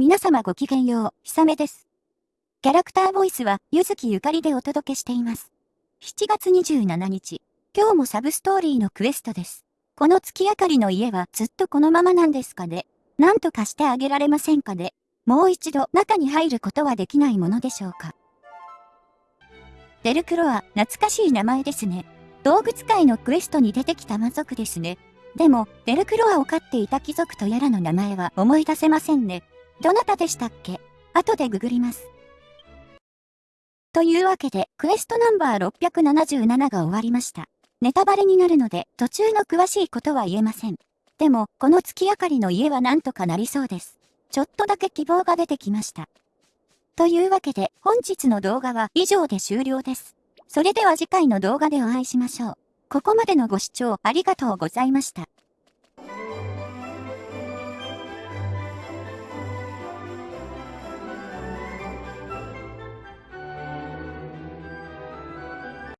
皆様ごきげんよう、ひさめです。キャラクターボイスは、ゆずきゆかりでお届けしています。7月27日、今日もサブストーリーのクエストです。この月明かりの家はずっとこのままなんですかね。なんとかしてあげられませんかね。もう一度中に入ることはできないものでしょうか。デルクロア、懐かしい名前ですね。動物界のクエストに出てきた魔族ですね。でも、デルクロアを飼っていた貴族とやらの名前は思い出せませんね。どなたでしたっけ？後でググります。というわけで、クエストナンバー677が終わりました。ネタバレになるので、途中の詳しいことは言えません。でも、この月明かりの家はなんとかなりそうです。ちょっとだけ希望が出てきました。というわけで、本日の動画は以上で終了です。それでは次回の動画でお会いしましょう。ここまでのご視聴ありがとうございました。